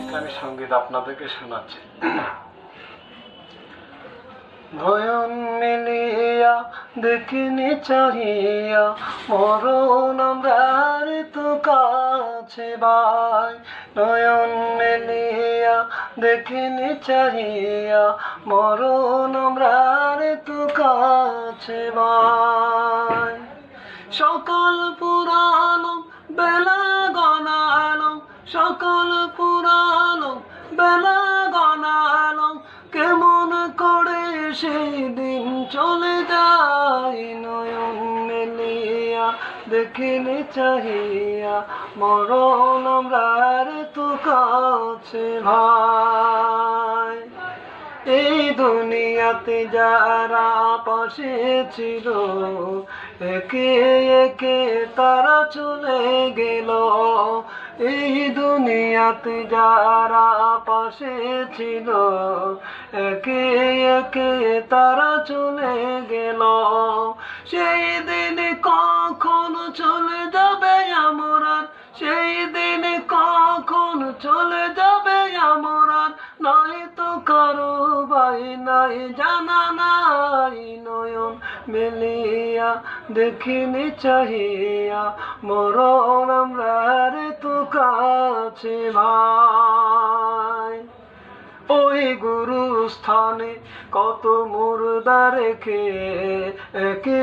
ইসলামী সংগীত আপনাদেরকে শোনাচ্ছি। নয়ন মিলিয়া, দেখিনি চাহিয়া, মরণ আমরার তো কাছে বাই নয়ন মিলিয়া, দেখিনি চাহিয়া, মরণ আমরার তো কাছে বাই সকল পুরানো বেলা গনানো সকল পুরানো বেলা গনানো কেমন করে সেই দিন চলে যায় নয়ন মেলিয়া দেখিলে চাহিয়া মরণ আমরার তো কাছে ভাই। এই দুনিয়াতে যারা পাশে ছিল, একে একে তারা চলে গেল। এই দুনিয়াতে যারা পাশে ছিল, একে একে তারা চলে গেল। সেই দিন কখন চলে যাবে আমার সেই দিন কখন চলে যাবে আমার নাই তো কারও নাই জানা নাই, নয়ন মেলিয়া, দেখিনি চাহিয়া, মরণ আমরা রে তো কাছে ভাই। ওই গুরু স্থানে কত মুর্দা রেখে, একে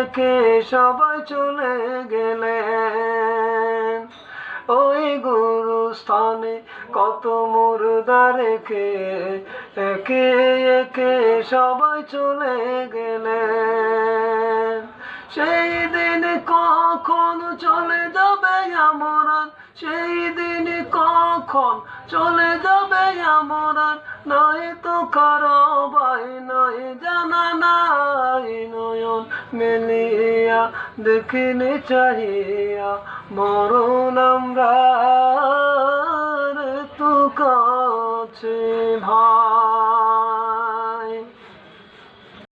একে সবাই চলে গেলেন স্থানে কত মুর্দা রেখে একে একে সবাই চলে গেলেন সেই দিন কখন চলে যাবে আমার? সেই দিন কখন চলে যাবে আমার? নয় তো কারও বাই নয় জানা, নাই নয়ন মেলিয়া, দেখিনি চাহিয়া মরণ আমরা Elohim